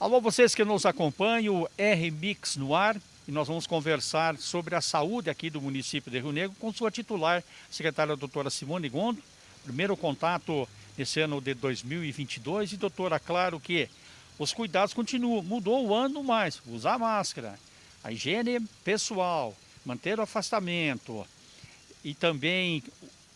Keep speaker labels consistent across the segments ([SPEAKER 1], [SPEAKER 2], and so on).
[SPEAKER 1] Alô, vocês que nos acompanham, o R-Mix no ar, e nós vamos conversar sobre a saúde aqui do município de Rio Negro com sua titular, secretária doutora Simone Gondo. Primeiro contato nesse ano de 2022 e doutora, claro que os cuidados continuam, mudou o ano mais, usar máscara, a higiene pessoal, manter o afastamento e também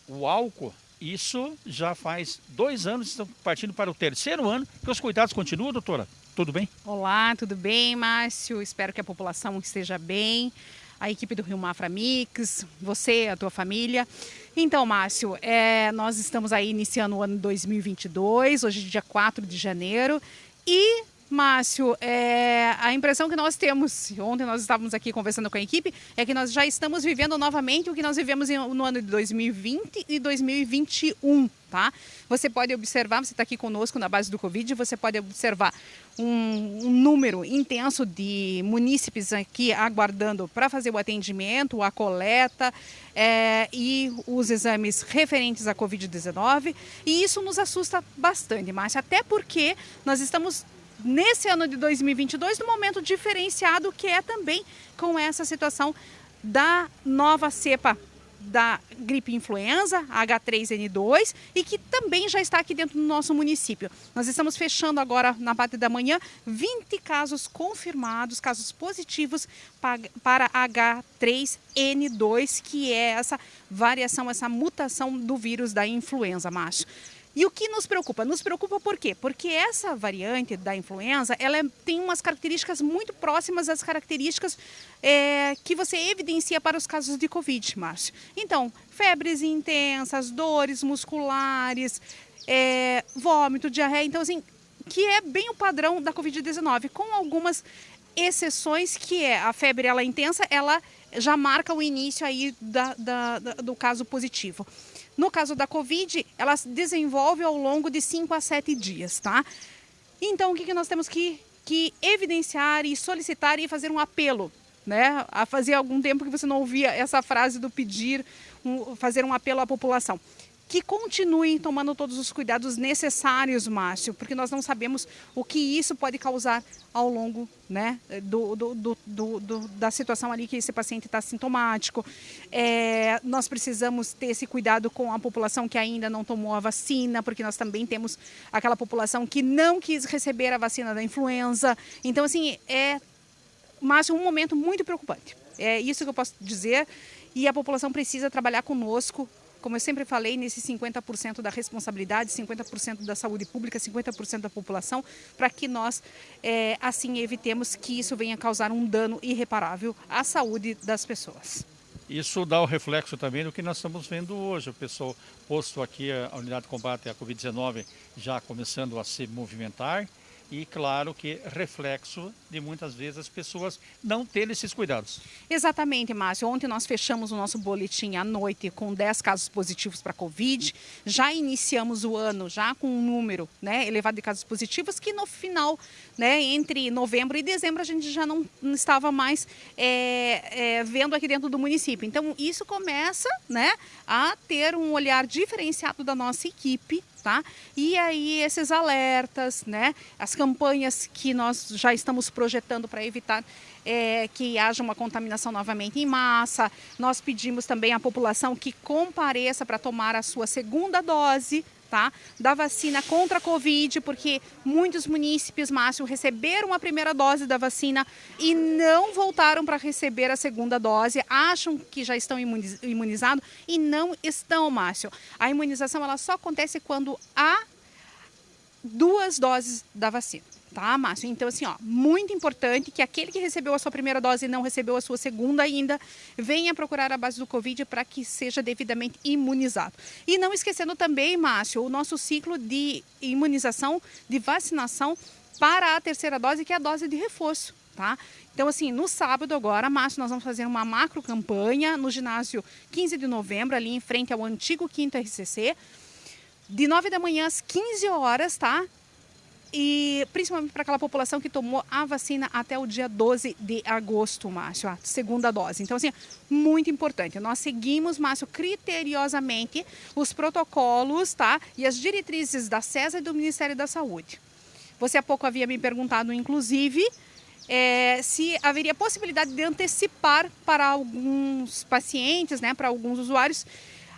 [SPEAKER 1] o álcool, isso já faz dois anos, estamos partindo para o terceiro ano, que os cuidados continuam, doutora? Tudo bem?
[SPEAKER 2] Olá, tudo bem, Márcio? Espero que a população esteja bem. A equipe do Rio Mafra Mix, você, a tua família. Então, Márcio, é, nós estamos aí iniciando o ano 2022, hoje é dia 4 de janeiro, e Márcio, é, a impressão que nós temos, ontem nós estávamos aqui conversando com a equipe, é que nós já estamos vivendo novamente o que nós vivemos no ano de 2020 e 2021, tá? Você pode observar, você está aqui conosco na base do Covid, você pode observar um, um número intenso de munícipes aqui aguardando para fazer o atendimento, a coleta é, e os exames referentes à Covid-19, e isso nos assusta bastante, Márcio, até porque nós estamos nesse ano de 2022 no momento diferenciado que é também com essa situação da nova cepa da gripe influenza, H3N2, e que também já está aqui dentro do nosso município. Nós estamos fechando agora, na parte da manhã, 20 casos confirmados, casos positivos para H3N2, que é essa variação, essa mutação do vírus da influenza, macho. E o que nos preocupa? Nos preocupa por quê? Porque essa variante da influenza, ela é, tem umas características muito próximas às características é, que você evidencia para os casos de Covid, Márcio. Então, febres intensas, dores musculares, é, vômito, diarreia, então assim, que é bem o padrão da Covid-19, com algumas exceções que é a febre ela é intensa, ela já marca o início aí da, da, da, do caso positivo. No caso da Covid, ela se desenvolve ao longo de 5 a 7 dias, tá? Então, o que, que nós temos que, que evidenciar e solicitar e fazer um apelo, né? A fazer algum tempo que você não ouvia essa frase do pedir, um, fazer um apelo à população que continuem tomando todos os cuidados necessários, Márcio, porque nós não sabemos o que isso pode causar ao longo né, do, do, do, do da situação ali que esse paciente está sintomático. É, nós precisamos ter esse cuidado com a população que ainda não tomou a vacina, porque nós também temos aquela população que não quis receber a vacina da influenza. Então, assim, é, Márcio, um momento muito preocupante. É isso que eu posso dizer e a população precisa trabalhar conosco como eu sempre falei, nesse 50% da responsabilidade, 50% da saúde pública, 50% da população, para que nós, é, assim, evitemos que isso venha causar um dano irreparável à saúde das pessoas.
[SPEAKER 1] Isso dá o reflexo também do que nós estamos vendo hoje. O pessoal posto aqui, a unidade de combate à Covid-19 já começando a se movimentar e claro que reflexo de muitas vezes as pessoas não terem esses cuidados.
[SPEAKER 2] Exatamente, Márcio. Ontem nós fechamos o nosso boletim à noite com 10 casos positivos para Covid. Já iniciamos o ano já com um número né, elevado de casos positivos que no final, né, entre novembro e dezembro, a gente já não estava mais é, é, vendo aqui dentro do município. Então isso começa né, a ter um olhar diferenciado da nossa equipe tá? E aí esses alertas, né? As campanhas que nós já estamos projetando para evitar é, que haja uma contaminação novamente em massa. Nós pedimos também à população que compareça para tomar a sua segunda dose, tá? Da vacina contra a Covid, porque muitos munícipes, Márcio, receberam a primeira dose da vacina e não voltaram para receber a segunda dose, acham que já estão imunizados e não estão, Márcio. A imunização ela só acontece quando há duas doses da vacina tá, Márcio? Então, assim, ó, muito importante que aquele que recebeu a sua primeira dose e não recebeu a sua segunda ainda, venha procurar a base do Covid para que seja devidamente imunizado. E não esquecendo também, Márcio, o nosso ciclo de imunização, de vacinação para a terceira dose, que é a dose de reforço, tá? Então, assim, no sábado agora, Márcio, nós vamos fazer uma macro campanha no ginásio 15 de novembro, ali em frente ao antigo quinto RCC, de 9 da manhã às 15 horas, tá? E principalmente para aquela população que tomou a vacina até o dia 12 de agosto, Márcio, a segunda dose. Então, assim, muito importante. Nós seguimos, Márcio, criteriosamente os protocolos, tá? E as diretrizes da CESA e do Ministério da Saúde. Você há pouco havia me perguntado, inclusive, é, se haveria possibilidade de antecipar para alguns pacientes, né, para alguns usuários,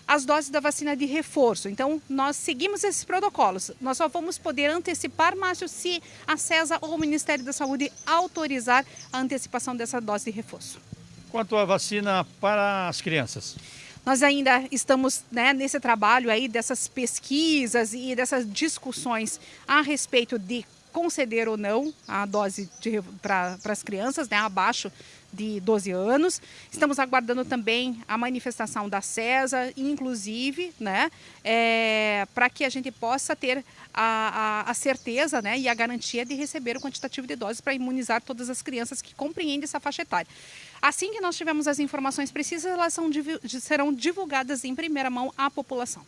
[SPEAKER 2] as doses da vacina de reforço. Então, nós seguimos esses protocolos. Nós só vamos poder antecipar, Márcio, se a CESA ou o Ministério da Saúde autorizar a antecipação dessa dose de reforço.
[SPEAKER 1] Quanto à vacina para as crianças?
[SPEAKER 2] Nós ainda estamos né, nesse trabalho aí dessas pesquisas e dessas discussões a respeito de conceder ou não a dose para as crianças, né, abaixo de 12 anos. Estamos aguardando também a manifestação da CESA, inclusive, né, é, para que a gente possa ter a, a, a, certeza né, e a garantia de receber o quantitativo de doses para imunizar todas as crianças que compreendem essa faixa etária. Assim que nós tivermos as informações precisas, elas são, serão divulgadas em primeira mão à população.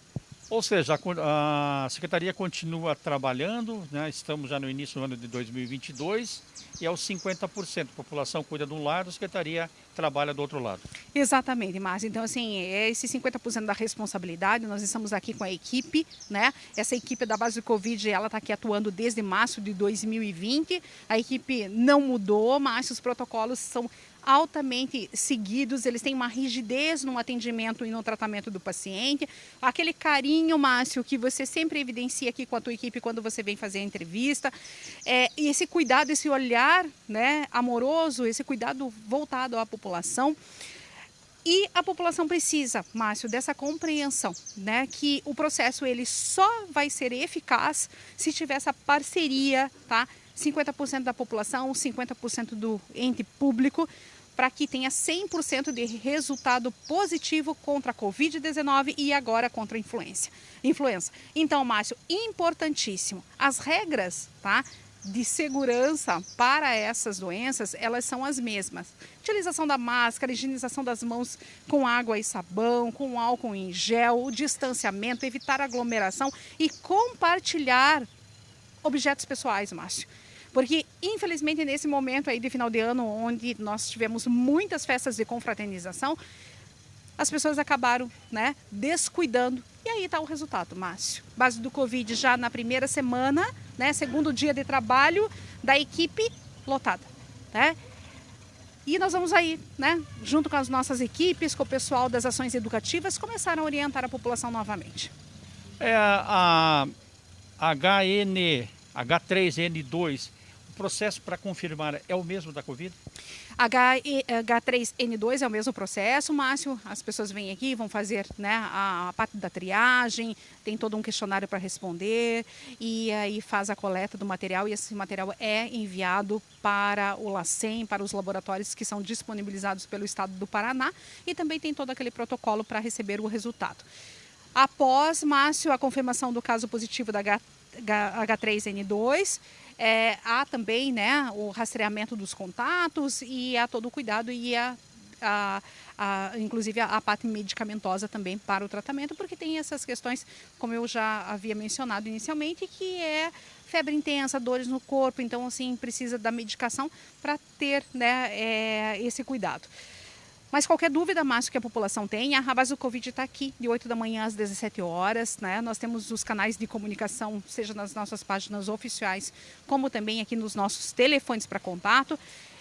[SPEAKER 1] Ou seja, a, Secretaria continua trabalhando, né? estamos já no início do ano de 2022 e aos 50%. A população cuida de um lado, a Secretaria trabalha do outro lado.
[SPEAKER 2] Exatamente, Márcio. Então, assim, é esse 50% da responsabilidade, nós estamos aqui com a equipe, né? Essa equipe da base do Covid, ela está aqui atuando desde março de 2020. A equipe não mudou, mas os protocolos são altamente seguidos, eles têm uma rigidez no atendimento e no tratamento do paciente, aquele carinho, Márcio, que você sempre evidencia aqui com a tua equipe quando você vem fazer a entrevista, é, e esse cuidado, esse olhar né, amoroso, esse cuidado voltado à população. E a população precisa, Márcio, dessa compreensão, né, que o processo ele só vai ser eficaz se tiver essa parceria, tá? 50% da população, 50% do ente público, para que tenha 100% de resultado positivo contra a Covid-19 e agora contra a influenza. influenza. Então, Márcio, importantíssimo. As regras, tá? de segurança para essas doenças, elas são as mesmas. Utilização da máscara, higienização das mãos com água e sabão, com álcool em gel, o distanciamento, evitar aglomeração e compartilhar objetos pessoais, Márcio. Porque, infelizmente, nesse momento aí de final de ano, onde nós tivemos muitas festas de confraternização, as pessoas acabaram né, descuidando. E aí está o resultado, Márcio. Base do Covid já na primeira semana, né, segundo dia de trabalho da equipe lotada. Né? E nós vamos aí, né, junto com as nossas equipes, com o pessoal das ações educativas, começar a orientar a população novamente.
[SPEAKER 1] É a, HN, H3N2 processo para confirmar é o mesmo da Covid?
[SPEAKER 2] H, H3N2 é o mesmo processo, Márcio. As pessoas vêm aqui, vão fazer né, a, a parte da triagem, tem todo um questionário para responder e aí faz a coleta do material e esse material é enviado para o LACEN, para os laboratórios que são disponibilizados pelo Estado do Paraná e também tem todo aquele protocolo para receber o resultado. Após, Márcio, a confirmação do caso positivo da H, H3N2, é, há também né, o rastreamento dos contatos e há todo o cuidado e a, a, a, inclusive a, a parte medicamentosa também para o tratamento, porque tem essas questões, como eu já havia mencionado inicialmente, que é febre intensa, dores no corpo, então assim precisa da medicação para ter né, é, esse cuidado. Mas qualquer dúvida, Márcio, que a população tenha, a do Covid está aqui, de 8 da manhã às 17 horas. Né? Nós temos os canais de comunicação, seja nas nossas páginas oficiais, como também aqui nos nossos telefones para contato.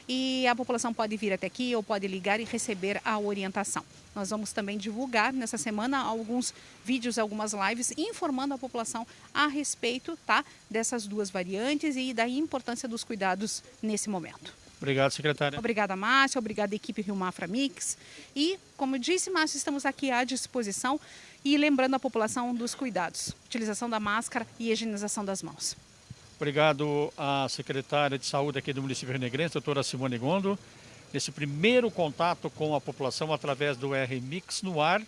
[SPEAKER 2] E a população pode vir até aqui ou pode ligar e receber a orientação. Nós vamos também divulgar nessa semana alguns vídeos, algumas lives, informando a população a respeito tá, dessas duas variantes e da importância dos cuidados nesse momento.
[SPEAKER 1] Obrigado, secretária.
[SPEAKER 2] Obrigada, Márcia. Obrigada, equipe Rio Mafra Mix. E, como disse, Márcia, estamos aqui à disposição e lembrando a população dos cuidados. Utilização da máscara e higienização das mãos.
[SPEAKER 1] Obrigado à secretária de Saúde aqui do município renegrense, doutora Simone Gondo, nesse primeiro contato com a população através do R-Mix no ar,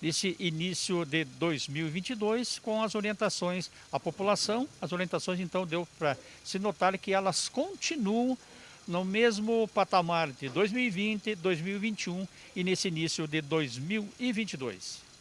[SPEAKER 1] nesse início de 2022, com as orientações à população. As orientações, então, deu para se notar que elas continuam no mesmo patamar de 2020, 2021 e nesse início de 2022.